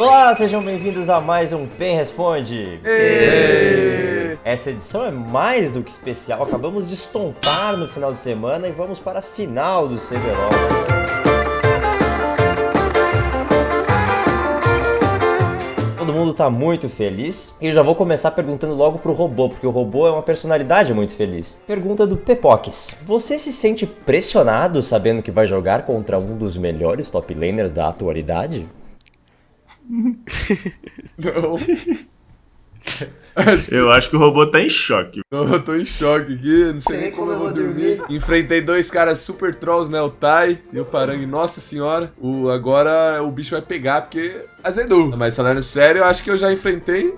Olá, sejam bem-vindos a mais um Pen Responde. Essa edição é mais do que especial. Acabamos de estontar no final de semana e vamos para a final do CBLOL. Todo mundo tá muito feliz e eu já vou começar perguntando logo pro robô, porque o robô é uma personalidade muito feliz. Pergunta do Pepox: Você se sente pressionado sabendo que vai jogar contra um dos melhores top laners da atualidade? Não, Eu acho que o robô tá em choque. não, eu tô em choque aqui, não sei nem como eu vou dormir. Enfrentei dois caras super trolls, né? O Tai e o Parangue, nossa senhora. O, agora o bicho vai pegar porque azedou. Mas falando sério, eu acho que eu já enfrentei.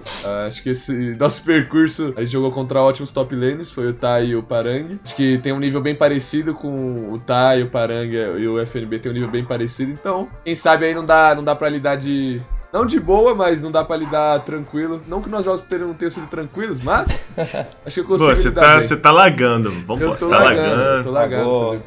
Acho que esse nosso percurso, a gente jogou contra ótimos top laners, foi o Tai e o Parangue. Acho que tem um nível bem parecido com o Tai, o Parangue e o FNB tem um nível bem parecido. Então, quem sabe aí não dá, não dá pra lidar de... Não de boa, mas não dá pra lidar tranquilo. Não que nossos jogos tenham, tenham sido tranquilos, mas acho que eu Pô, consigo você lidar tá, você tá lagando. Vamos Eu lá, tô tá lagando, tô lagando.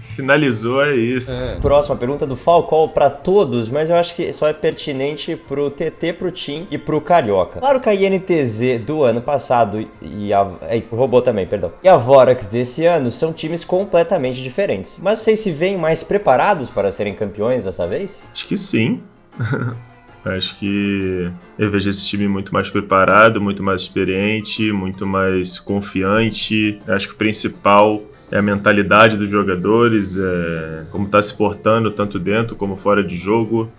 Finalizou, é isso. É. Próxima pergunta do Falcol pra todos, mas eu acho que só é pertinente pro TT, pro Tim e pro Carioca. Claro que a INTZ do ano passado e a. E pro robô também, perdão. E a Vorax desse ano são times completamente diferentes. Mas vocês se veem mais preparados para serem campeões dessa vez? Acho que sim. Acho que eu vejo esse time muito mais preparado, muito mais experiente, muito mais confiante. Acho que o principal é a mentalidade dos jogadores, é como tá se portando tanto dentro como fora de jogo.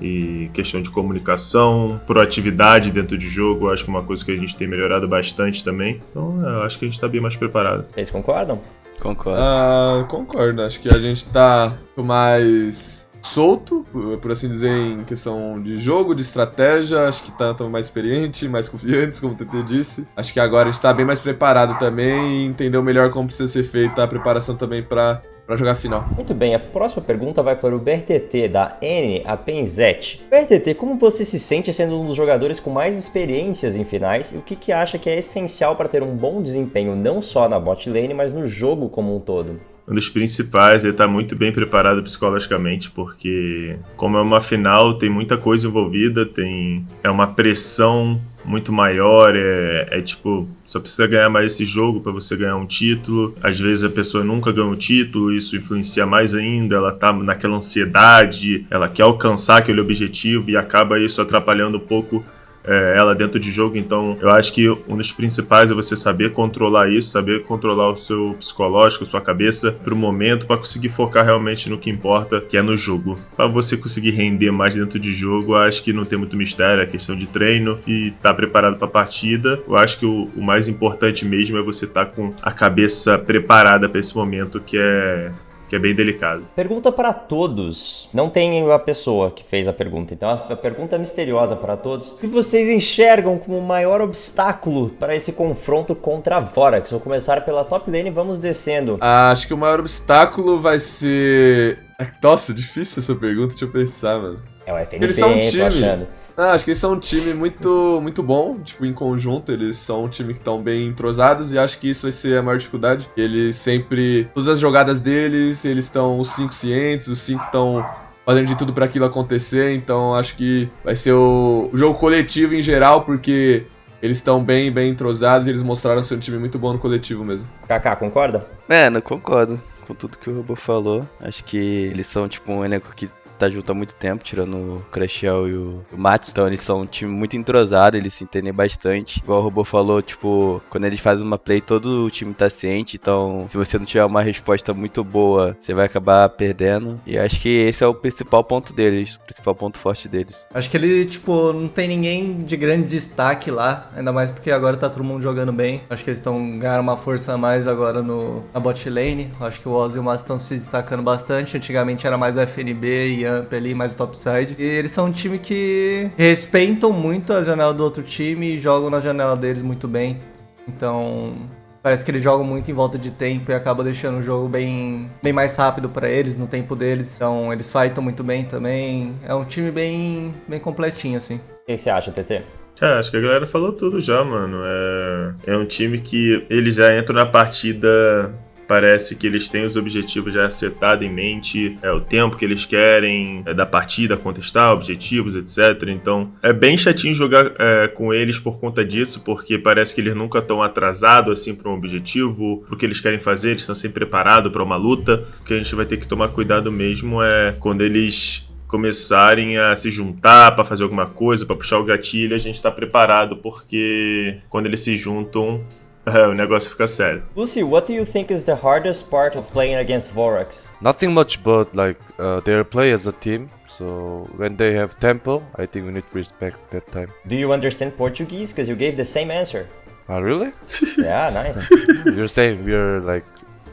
E questão de comunicação, proatividade dentro de jogo, acho que é uma coisa que a gente tem melhorado bastante também. Então, eu acho que a gente tá bem mais preparado. Vocês concordam? Concordo. Ah, concordo. Acho que a gente tá mais solto, por assim dizer, em questão de jogo, de estratégia. Acho que tá tamo mais experiente, mais confiantes, como o TT disse. Acho que agora a gente tá bem mais preparado também e entendeu melhor como precisa ser feita a preparação também pra, pra jogar final. Muito bem, a próxima pergunta vai para o BRTT da N a Penzete. BRTT, como você se sente sendo um dos jogadores com mais experiências em finais e o que, que acha que é essencial para ter um bom desempenho não só na bot lane, mas no jogo como um todo? Um dos principais é estar muito bem preparado psicologicamente, porque como é uma final, tem muita coisa envolvida, tem é uma pressão muito maior, é, é tipo, só precisa ganhar mais esse jogo para você ganhar um título. Às vezes a pessoa nunca ganha um título, isso influencia mais ainda, ela tá naquela ansiedade, ela quer alcançar aquele objetivo e acaba isso atrapalhando um pouco é, ela dentro de jogo. Então, eu acho que um dos principais é você saber controlar isso, saber controlar o seu psicológico, sua cabeça pro momento, para conseguir focar realmente no que importa, que é no jogo. Para você conseguir render mais dentro de jogo, acho que não tem muito mistério, é questão de treino e estar tá preparado para a partida. Eu acho que o, o mais importante mesmo é você estar tá com a cabeça preparada para esse momento que é que é bem delicado. Pergunta para todos. Não tem a pessoa que fez a pergunta, então a pergunta é misteriosa para todos. O que vocês enxergam como o maior obstáculo para esse confronto contra a Vorax? Vou começar pela top lane e vamos descendo. Ah, Acho que o maior obstáculo vai ser. Nossa, difícil essa pergunta, deixa eu pensar, mano. É o FNP, Eles são um time. achando. Ah, acho que eles são um time muito, muito bom, tipo, em conjunto, eles são um time que estão bem entrosados e acho que isso vai ser a maior dificuldade. Eles sempre, todas as jogadas deles, eles estão os cinco cientes, os cinco estão fazendo de tudo para aquilo acontecer, então acho que vai ser o, o jogo coletivo em geral, porque eles estão bem, bem entrosados e eles mostraram ser um time muito bom no coletivo mesmo. Kaká, concorda? Mano, concordo com tudo que o Robô falou. Acho que eles são, tipo, um elenco que tá junto há muito tempo, tirando o Crashel e o, Mats. Então eles são um time muito entrosado, eles se entendem bastante. Igual o Robô falou, tipo, quando eles fazem uma play, todo o time tá ciente. Então, se você não tiver uma resposta muito boa, você vai acabar perdendo. E acho que esse é o principal ponto deles, o principal ponto forte deles. Acho que ele, tipo, não tem ninguém de grande destaque lá, ainda mais porque agora tá todo mundo jogando bem. Acho que eles estão ganhando uma força a mais agora no, na bot lane. Acho que o Oz e o Mats estão se destacando bastante. Antigamente era mais o FNB e Amp ali, mais o topside. E eles são um time que respeitam muito a janela do outro time e jogam na janela deles muito bem. Então, Parece que eles jogam muito em volta de tempo e acaba deixando o jogo bem, bem mais rápido pra eles, no tempo deles. Então, eles fightam muito bem também. É um time bem, bem completinho, assim. O que você acha, TT? É, acho que a galera falou tudo já, mano. É, é um time que ele já entra na partida Parece que eles têm os objetivos já setados em mente, é o tempo que eles querem é, da partida contestar, objetivos, etc. Então é bem chatinho jogar é, com eles por conta disso, porque parece que eles nunca estão atrasados assim para um objetivo, o que eles querem fazer, eles estão sempre preparados para uma luta. O que a gente vai ter que tomar cuidado mesmo é quando eles começarem a se juntar para fazer alguma coisa, para puxar o gatilho, a gente está preparado, porque quando eles se juntam, é, o negócio fica sério. Lucy, what do you think is the hardest part of playing against Vorax? Nothing much, but like uh, their play as a team. So when they have tempo, I think we need to respect that time. Do you understand Portuguese? Because you gave the same answer. Ah, really? Yeah, nice. You're saying we're like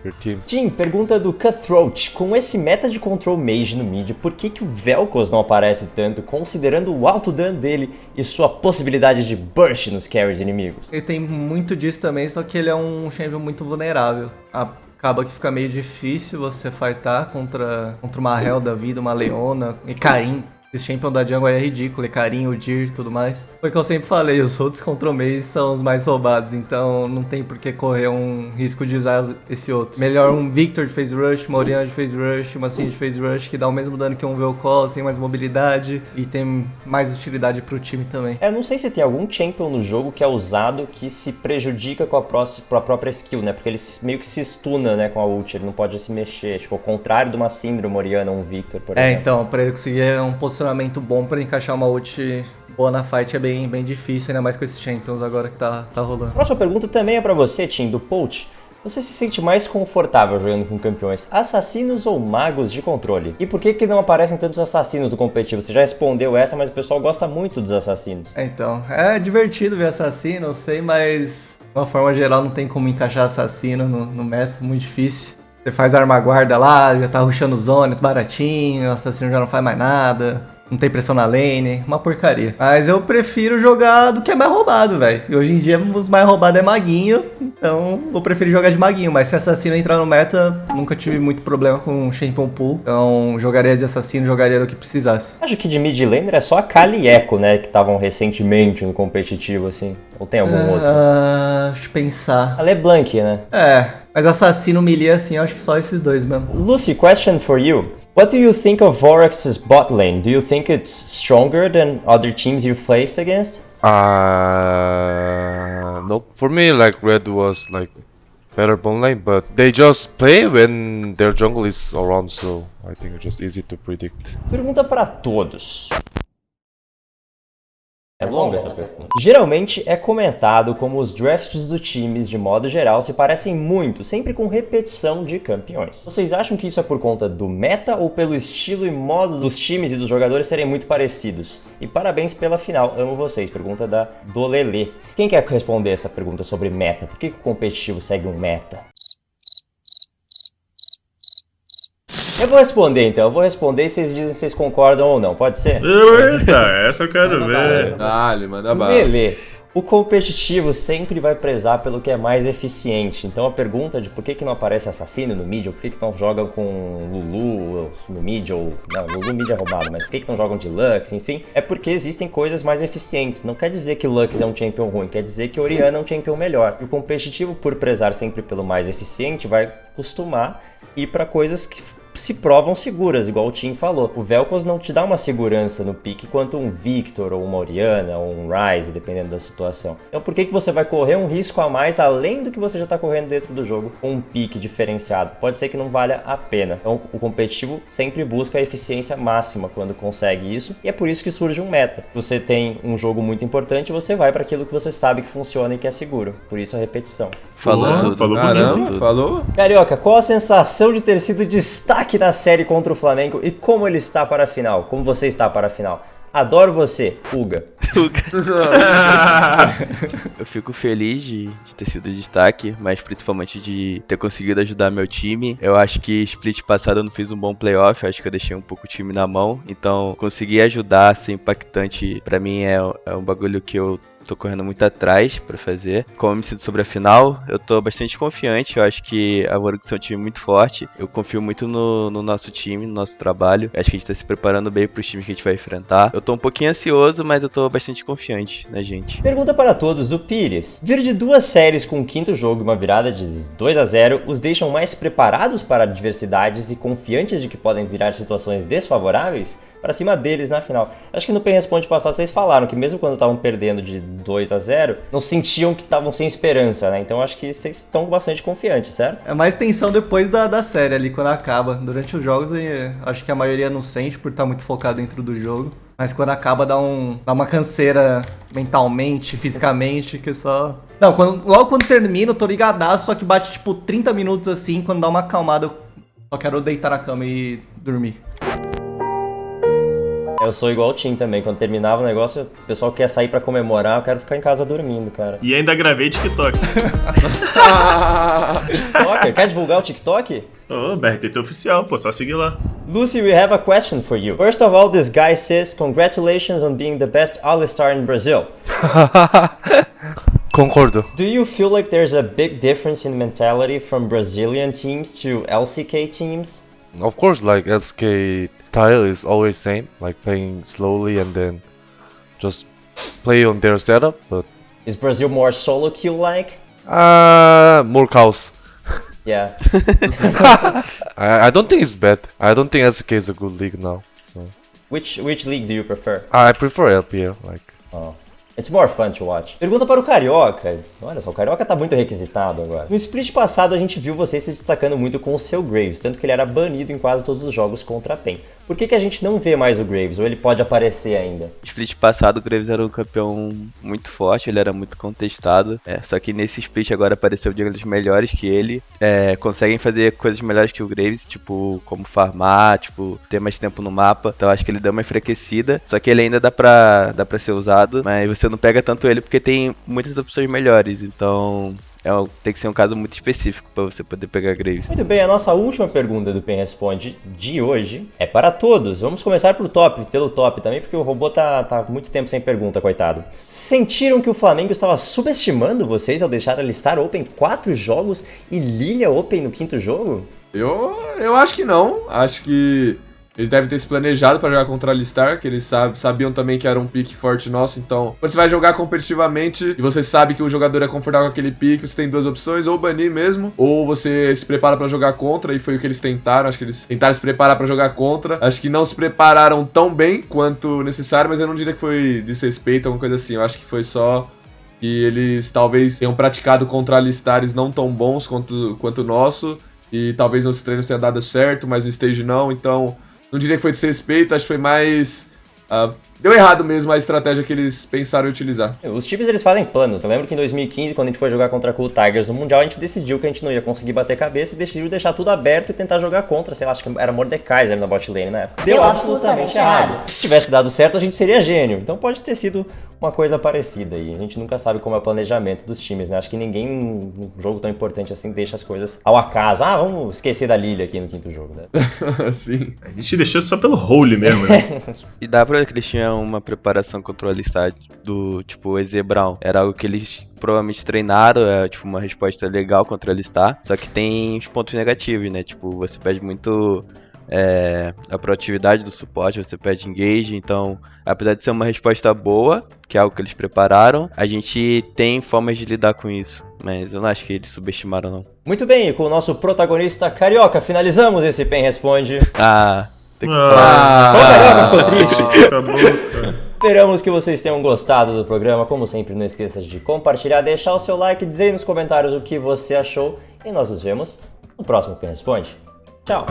your team. Jim, pergunta do Cutthroat. Com esse meta de control mage no mid, por que, que o Vel'Koz não aparece tanto, considerando o alto dano dele e sua possibilidade de burst nos carries inimigos? Ele tem muito disso também, só que ele é um champion muito vulnerável. Acaba que fica meio difícil você fightar contra, contra uma Hell da vida, uma Leona e Karim. Esse champion da jungle é ridículo, é carinho, o Dir e tudo mais. Foi o que eu sempre falei, os outros control maze são os mais roubados, então não tem por que correr um risco de usar esse outro. Melhor um Victor de phase rush, uma Orianna de phase rush, uma Cindy de phase rush, que dá o mesmo dano que um Vel'Koz, tem mais mobilidade e tem mais utilidade pro time também. É, não sei se tem algum champion no jogo que é usado que se prejudica com a, próxima, com a própria skill, né? Porque ele meio que se stuna, né, com a ult, ele não pode se mexer. Tipo, ao contrário de uma uma Orianna, um Victor, por É, exemplo. então, pra ele conseguir um posicionamento bom pra encaixar uma ult boa na fight é bem, bem difícil, ainda mais com esses champions agora que tá, tá rolando. Próxima pergunta também é pra você, Tim, do Poach. Você se sente mais confortável jogando com campeões assassinos ou magos de controle? E por que que não aparecem tantos assassinos do competitivo? Você já respondeu essa, mas o pessoal gosta muito dos assassinos. É, então, é divertido ver assassino, eu sei, mas de uma forma geral não tem como encaixar assassino no, no meta, muito difícil. Você faz arma guarda lá, já tá rushando zones baratinho, o assassino já não faz mais nada. Não tem pressão na lane, uma porcaria. Mas eu prefiro jogar do que é mais roubado, velho. E hoje em dia os mais roubados é maguinho, então eu prefiro jogar de maguinho. Mas se assassino entrar no meta, nunca tive muito problema com champion pool. Então jogaria de assassino, jogaria do que precisasse. Acho que de mid laner é só a Kali e Echo, né, que estavam recentemente no competitivo, assim. Ou tem algum outro? Ah, deixa eu pensar. A LeBlanc, né? É, mas assassino melee assim, eu acho que só esses dois mesmo. Lucy, question for you. What do you think of Vorax's bot lane? Do you think it's stronger than other teams you've faced against? Uh, nope. For me, like red was like better bone lane, but they just play when their jungle is around, so I think it's just easy to predict. Pergunta pra todos. É longa essa pergunta. Geralmente é comentado como os drafts dos times, de modo geral, se parecem muito, sempre com repetição de campeões. Vocês acham que isso é por conta do meta ou pelo estilo e modo dos times e dos jogadores serem muito parecidos? E parabéns pela final, amo vocês. Pergunta da Dolele. Quem quer responder essa pergunta sobre meta? Por que, que o competitivo segue um meta? Eu vou responder então, eu vou responder e vocês dizem se vocês concordam ou não, pode ser? Eita, essa eu quero ver. Dale, manda bala. Lele, o competitivo sempre vai prezar pelo que é mais eficiente. Então a pergunta de por que, que não aparece assassino no mid, ou por que, que não jogam com Lulu no mid, ou. Não, Lulu mid é roubado, mas por que, que não jogam de Lux, enfim, é porque existem coisas mais eficientes. Não quer dizer que Lux é um champion ruim, quer dizer que Oriana é um champion melhor. E o competitivo, por prezar sempre pelo mais eficiente, vai costumar ir para coisas que se provam seguras, igual o Tim falou. O Vel'Koz não te dá uma segurança no pique quanto um Victor, ou uma Oriana, ou um Ryze, dependendo da situação. Então por que, que você vai correr um risco a mais, além do que você já está correndo dentro do jogo, com um pique diferenciado? Pode ser que não valha a pena. Então o competitivo sempre busca a eficiência máxima quando consegue isso, e é por isso que surge um meta. Você tem um jogo muito importante, você vai para aquilo que você sabe que funciona e que é seguro. Por isso a repetição. Falou tudo. falou Caramba, bonito. falou? Carioca, qual a sensação de ter sido destaque na série contra o Flamengo e como ele está para a final? Como você está para a final? Adoro você, Uga. Eu fico feliz de, de ter sido destaque, mas principalmente de ter conseguido ajudar meu time. Eu acho que split passado eu não fiz um bom playoff, eu acho que eu deixei um pouco o time na mão. Então, conseguir ajudar, ser impactante, pra mim é, é um bagulho que eu tô correndo muito atrás pra fazer. Como eu me sinto sobre a final, eu tô bastante confiante. Eu acho que a Vorux é um time muito forte. Eu confio muito no, no nosso time, no nosso trabalho. Eu acho que a gente tá se preparando bem pros times que a gente vai enfrentar. Eu tô um pouquinho ansioso, mas eu tô bastante confiante na gente. Pergunta para todos do Pires. Vir de duas séries com o quinto jogo e uma virada de 2 a 0 os deixam mais preparados para adversidades e confiantes de que podem virar situações desfavoráveis? Para cima deles na final. Acho que no Pen Responde passado vocês falaram que mesmo quando estavam perdendo de 2 a 0 não sentiam que estavam sem esperança, né? Então acho que vocês estão bastante confiantes, certo? É mais tensão depois da, da série ali, quando acaba. Durante os jogos, eh, acho que a maioria não sente por estar muito focado dentro do jogo. Mas quando acaba, dá, um, dá uma canseira mentalmente, fisicamente, que só. Não, quando, logo quando termina, eu tô ligadaço, só que bate tipo 30 minutos assim, quando dá uma acalmada, eu só quero deitar na cama e dormir. Eu sou igual o Tim também. Quando terminava o negócio, o pessoal quer sair pra comemorar, eu quero ficar em casa dormindo, cara. E ainda gravei TikTok. TikTok? Quer divulgar o TikTok? Ô, BRTT oficial, pô, só seguir lá. Lucy, we have a question for you. First of all, this guy says, congratulations on being the best All-Star in Brazil. Concordo. Do you feel like there's a big difference in mentality from Brazilian teams to LCK teams? Of course, like SK style is always same, like playing slowly and then just play on their setup. But Is Brazil more solo queue like? uh, more cows. Yeah. I, I don't think it's bad. I don't think SK is a good league now. So which which league do you prefer? I prefer LPL. Like Oh. It's more fun to watch. Pergunta para o Carioca. Olha só, o Carioca tá muito requisitado agora. No split passado, a gente viu você se destacando muito com o seu Graves, tanto que ele era banido em quase todos os jogos contra a PEN. Por que, que a gente não vê mais o Graves? Ou ele pode aparecer ainda? Split passado, o Graves era um campeão muito forte, ele era muito contestado. É, só que nesse split agora apareceu jungles melhores que ele. É, conseguem fazer coisas melhores que o Graves, tipo, como farmar, tipo, ter mais tempo no mapa. Então acho que ele deu uma enfraquecida. Só que ele ainda dá pra, dá pra ser usado, mas você não pega tanto ele porque tem muitas opções melhores. Então é, um- tem que ser um caso muito específico pra você poder pegar Graves. Muito bem, a nossa última pergunta do Pen Responde de hoje é para todos. Vamos começar pro top, pelo top também, porque o robô tá, tá muito tempo sem pergunta, coitado. Sentiram que o Flamengo estava subestimando vocês ao deixar a listar Open quatro jogos e Lilia Open no quinto jogo? Eu, eu acho que não. Acho que eles devem ter se planejado pra jogar contra a Alistar, que eles sab- sabiam também que era um pique forte nosso. Então, quando você vai jogar competitivamente e você sabe que o jogador é confortável com aquele pique, você tem duas opções: ou banir mesmo, ou você se prepara pra jogar contra. E foi o que eles tentaram. Acho que eles tentaram se preparar pra jogar contra. Acho que não se prepararam tão bem quanto necessário, mas eu não diria que foi desrespeito, alguma coisa assim. Eu acho que foi só que eles talvez tenham praticado contra alistares não tão bons quanto, quanto o nosso. E talvez nos treinos tenha dado certo, mas no stage não. Então, não diria que foi desrespeito, acho que foi mais. ah, deu errado mesmo a estratégia que eles pensaram em utilizar. Os times eles fazem planos. Eu lembro que em 2015, quando a gente foi jogar contra a Cool Tigers no Mundial, a gente decidiu que a gente não ia conseguir bater cabeça e decidiu deixar tudo aberto e tentar jogar contra, sei lá, acho que era Mordekaiser na bot lane na época. Deu absolutamente errado. Se tivesse dado certo, a gente seria gênio. Então pode ter sido uma coisa parecida e a gente nunca sabe como é o planejamento dos times, né? Acho que ninguém num jogo tão importante assim deixa as coisas ao acaso. Ah, vamos esquecer da Lilia aqui no quinto jogo, né? Sim. A gente deixou só pelo role mesmo, né? E dá pra ver que eles tinham uma preparação contra o Alistar do tipo EZ Brown. Era algo que eles provavelmente treinaram, é tipo uma resposta legal contra o Alistar. Só que tem os pontos negativos, né? Tipo, você perde muito é, a proatividade do suporte, você perde engage. Então, apesar de ser uma resposta boa, que é algo que eles prepararam, a gente tem formas de lidar com isso. Mas eu não acho que eles subestimaram, não. Muito bem, e com o nosso protagonista Carioca, finalizamos esse Pen Responde. Ah, tem que Ah, Só o Carioca ficou triste. acabou. Esperamos que vocês tenham gostado do programa. Como sempre, não esqueça de compartilhar, deixar o seu like, dizer aí nos comentários o que você achou. E nós nos vemos no próximo Pen Responde. Tchau!